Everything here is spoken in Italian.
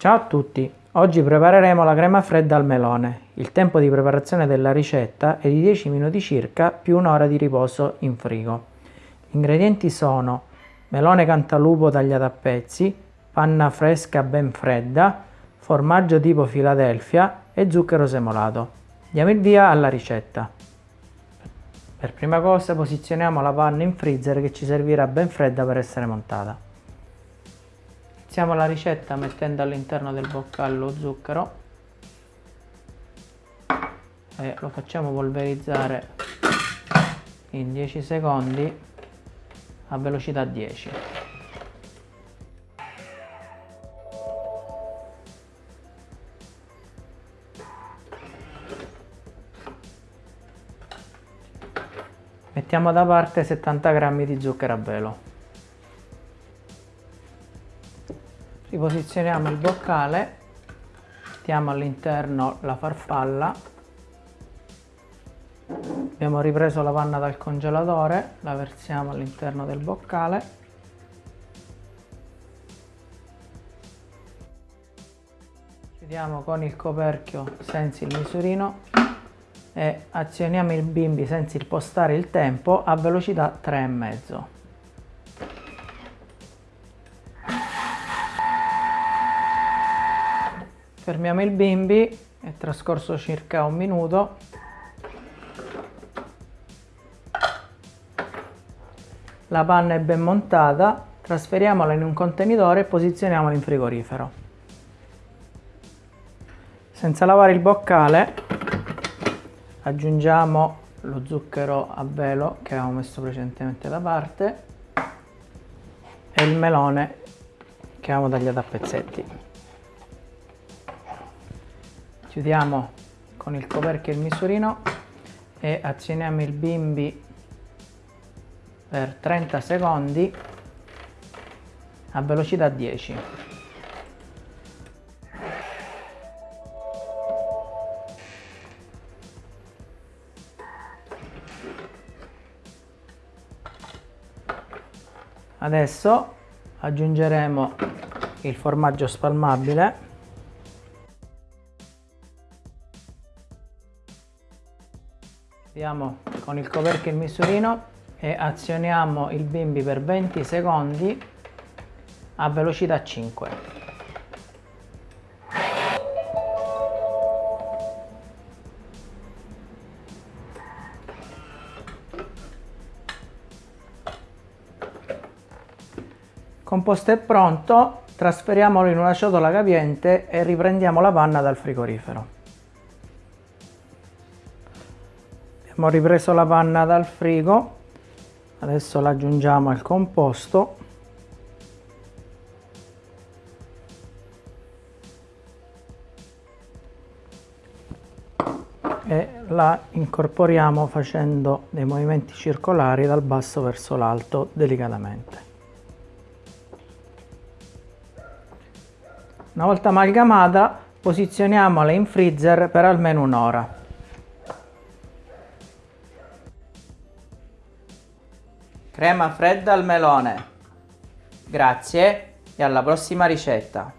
Ciao a tutti! Oggi prepareremo la crema fredda al melone. Il tempo di preparazione della ricetta è di 10 minuti circa più un'ora di riposo in frigo. Gli ingredienti sono melone cantalupo tagliato a pezzi, panna fresca ben fredda, formaggio tipo Philadelphia e zucchero semolato. Diamo il via alla ricetta. Per prima cosa posizioniamo la panna in freezer che ci servirà ben fredda per essere montata. Iniziamo la ricetta mettendo all'interno del boccale lo zucchero e lo facciamo polverizzare in 10 secondi a velocità 10. Mettiamo da parte 70 g di zucchero a velo. Riposizioniamo il boccale mettiamo all'interno la farfalla. Abbiamo ripreso la panna dal congelatore la versiamo all'interno del boccale. Chiudiamo con il coperchio senza il misurino e azioniamo il bimbi senza impostare il tempo a velocità 3,5 fermiamo il bimbi è trascorso circa un minuto. La panna è ben montata trasferiamola in un contenitore e posizioniamola in frigorifero. Senza lavare il boccale aggiungiamo lo zucchero a velo che avevamo messo precedentemente da parte e il melone che avevamo tagliato a pezzetti chiudiamo con il coperchio il misurino e azioniamo il bimbi per 30 secondi a velocità 10 adesso aggiungeremo il formaggio spalmabile Andiamo con il coperchio il misurino e azioniamo il bimbi per 20 secondi a velocità 5. Composto è pronto, trasferiamolo in una ciotola capiente e riprendiamo la panna dal frigorifero. Abbiamo ripreso la panna dal frigo. Adesso la aggiungiamo al composto. E la incorporiamo facendo dei movimenti circolari dal basso verso l'alto delicatamente. Una volta amalgamata posizioniamola in freezer per almeno un'ora Crema fredda al melone. Grazie e alla prossima ricetta.